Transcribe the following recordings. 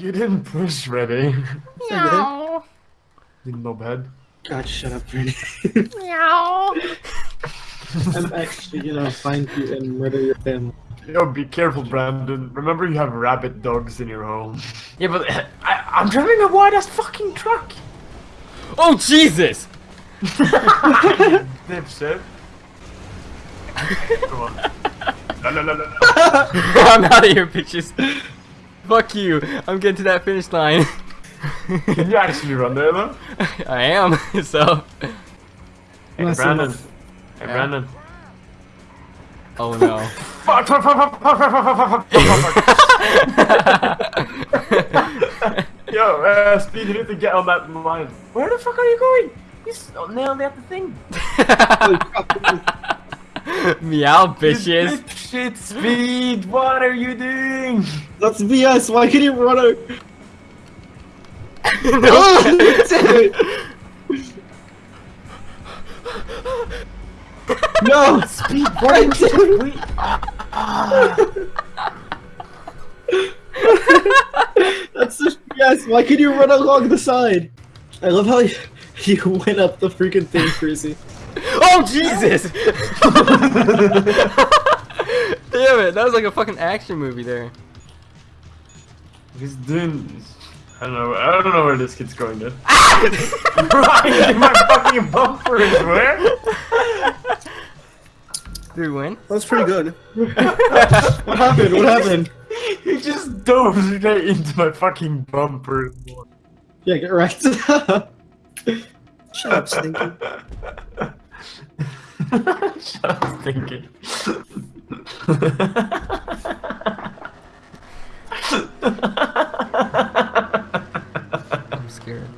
You didn't push ready. Meow. You knobhead. God, shut up, Brady. Meow. I'm actually gonna find you and murder your family. Yo, be careful, Brandon. Remember you have rabbit dogs in your home. Yeah, but I, I'm driving a wide ass fucking truck. Oh Jesus! Dipshit. Come on. La, la, la, la, la. I'm out of here, bitches. Fuck you. I'm getting to that finish line. Can you actually run there though? I am, so. Hey Brandon. Hey yeah. Brandon. Oh no. Yo, uh, Speed, you need to get on that line. Where the fuck are you going? You oh, nailed out the thing. Meow, bitches. Shit, Speed, what are you doing? That's BS. Why can you run out? Oh, it. no, Speed, Wait, That's such BS. Why can you run along the side? I love how you, you went up the freaking thing, Crazy. Oh Jesus! Damn it! That was like a fucking action movie there. He's doing. I don't know. I don't know where this kid's going. Dude. Ah! right, my fucking bumper is where? Did we win? That's pretty good. what happened? What happened? He just dove straight into my fucking bumper. Yeah, get wrecked. Shut up, Stinky. Shut up, thinking. I'm scared.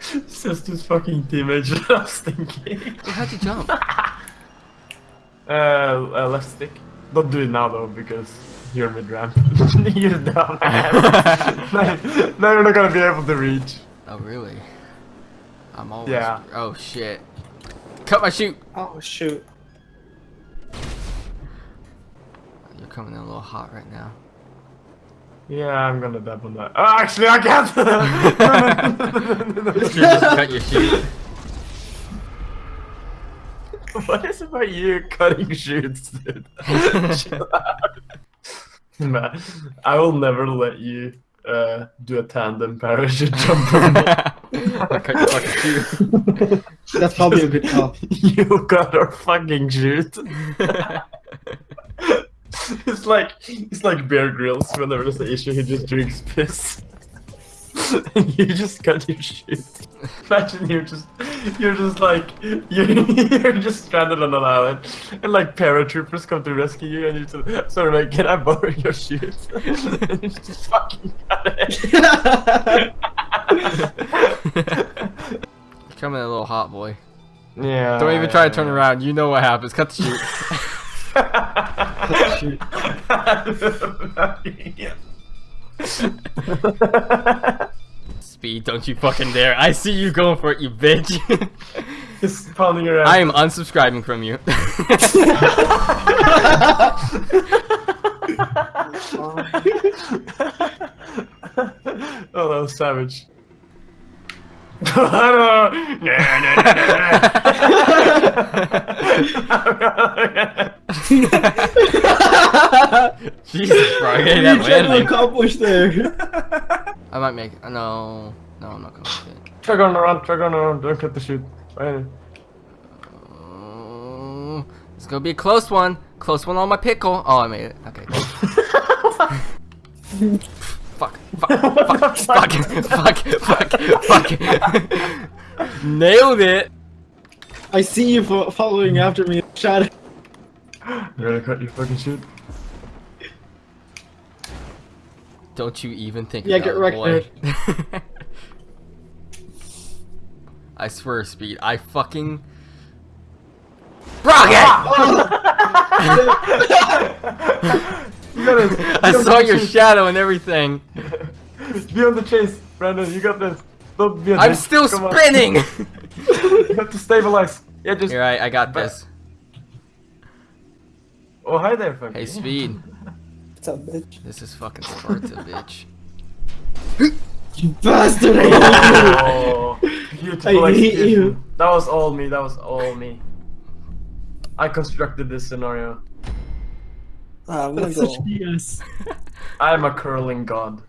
Sister's fucking teammate shut up, Stinky. Wait, how'd you jump? Uh, uh, left stick. Don't do it now though, because you're mid ramp. you're down. now, now you're not gonna be able to reach. Oh really? I'm always. Yeah. Oh shit! Cut my chute. Oh shoot. You're coming in a little hot right now. Yeah, I'm gonna dab on that. Oh, actually, I can't. You just cut your chute. what is it about you cutting chutes, dude? Chill. Man, I will never let you uh, do a tandem parachute jump. I cut your fucking chute. That's probably a good call. you got our fucking chute. it's like it's like Bear Grylls. Whenever there's an issue, he just drinks piss. and you just cut your shit. Imagine you're just you're just like you're, you're just stranded on an island, and like paratroopers come to rescue you, and you're just sort of like, "Can I borrow your shoes?" and you just fucking cut it. You're coming in a little hot, boy. yeah. Don't even try to turn around. You know what happens. Cut the chute. Speed, don't you fucking dare. I see you going for it, you bitch. Just pounding your ass. I am unsubscribing from you. oh, that was savage. I don't Jesus, bro. I What that you trying to landing. accomplish there? I might make. Uh, no. No, I'm not gonna make it. Try going around, try going around, don't cut the chute. Right. Oh, it's gonna be a close one. Close one on my pickle. Oh, I made it. Okay. fuck. Fuck. Fuck. Fuck. Fuck. Fuck. Fuck. Nailed it. I see you following after me. Shot it. You're gonna cut your fucking chute. Don't you even think Yeah, about get it, wrecked, boy. I swear, Speed. I fucking. Rocket! gotta, I saw your chase. shadow and everything. be on the chase, Brandon. You got this. Don't be on I'm this. still Come spinning. you have to stabilize. Yeah, just. all right. I got this. Oh, hi there, fucking. Hey, Speed. What's up, bitch? This is fucking Sparta, bitch. You bastard! I oh, I hate you. That was all me. That was all me. I constructed this scenario. Ah, I'm gonna That's go. such BS. I'm a curling god.